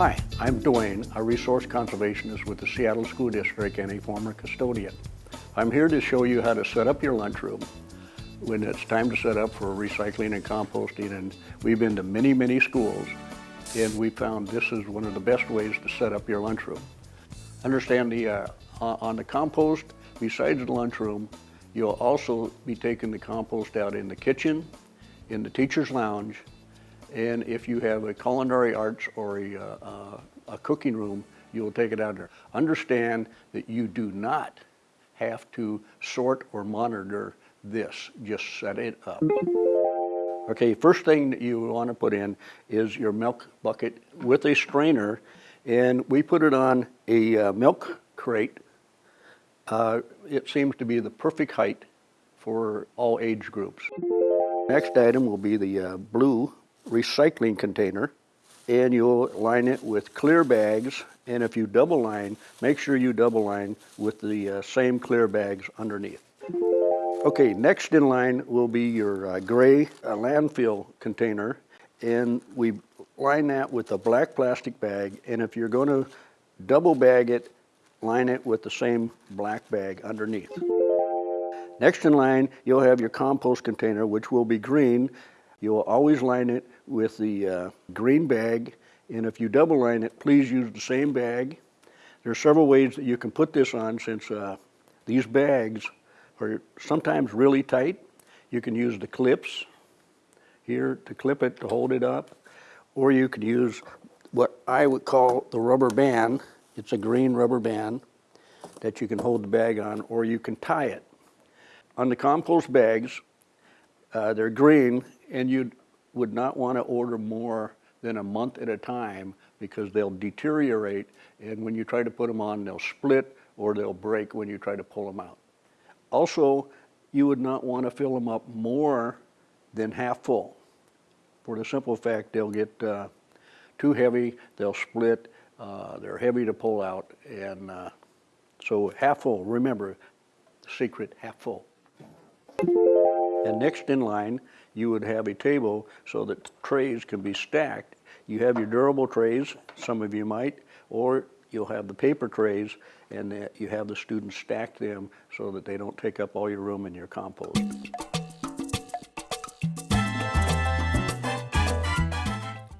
Hi, I'm Dwayne, a resource conservationist with the Seattle School District and a former custodian. I'm here to show you how to set up your lunchroom when it's time to set up for recycling and composting. And we've been to many, many schools and we found this is one of the best ways to set up your lunchroom. Understand the, uh, on the compost, besides the lunchroom, you'll also be taking the compost out in the kitchen, in the teacher's lounge, and if you have a culinary arts or a, uh, a cooking room, you'll take it out there. Understand that you do not have to sort or monitor this, just set it up. Okay, first thing that you want to put in is your milk bucket with a strainer, and we put it on a uh, milk crate. Uh, it seems to be the perfect height for all age groups. Next item will be the uh, blue recycling container and you'll line it with clear bags and if you double line, make sure you double line with the uh, same clear bags underneath. Okay, next in line will be your uh, gray uh, landfill container and we line that with a black plastic bag and if you're going to double bag it, line it with the same black bag underneath. Next in line, you'll have your compost container, which will be green. You'll always line it with the uh, green bag, and if you double line it, please use the same bag. There are several ways that you can put this on since uh, these bags are sometimes really tight. You can use the clips here to clip it to hold it up, or you could use what I would call the rubber band. It's a green rubber band that you can hold the bag on, or you can tie it. On the compost bags, uh, they're green, and you would not want to order more than a month at a time because they'll deteriorate, and when you try to put them on, they'll split or they'll break when you try to pull them out. Also, you would not want to fill them up more than half full. For the simple fact they'll get uh, too heavy, they'll split, uh, they're heavy to pull out, and uh, so half full, remember, secret half full. And next in line, you would have a table so that trays can be stacked. You have your durable trays, some of you might, or you'll have the paper trays and you have the students stack them so that they don't take up all your room in your compost.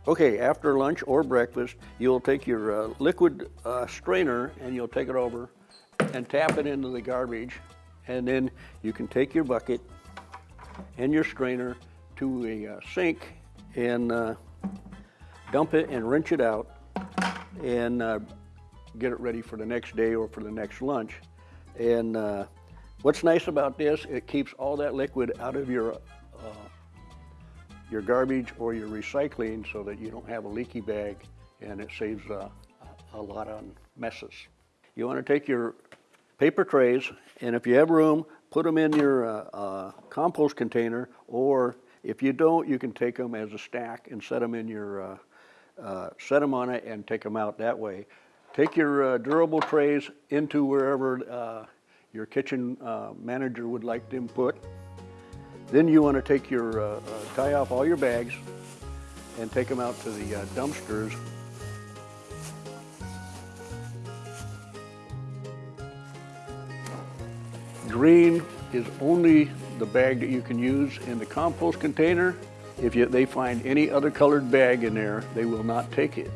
Okay, after lunch or breakfast, you'll take your uh, liquid uh, strainer and you'll take it over and tap it into the garbage and then you can take your bucket and your strainer to a uh, sink and uh, dump it and rinse it out and uh, get it ready for the next day or for the next lunch. And uh, what's nice about this, it keeps all that liquid out of your uh, your garbage or your recycling so that you don't have a leaky bag and it saves a lot on messes. You want to take your paper trays and if you have room, put them in your uh, uh, compost container, or if you don't, you can take them as a stack and set them in your, uh, uh set them on it and take them out that way. Take your uh, durable trays into wherever uh, your kitchen manager would like them put. Then you want to take your, tie off all your bags and take them out to the dumpsters Green is only the bag that you can use in the compost container. If you, they find any other colored bag in there, they will not take it.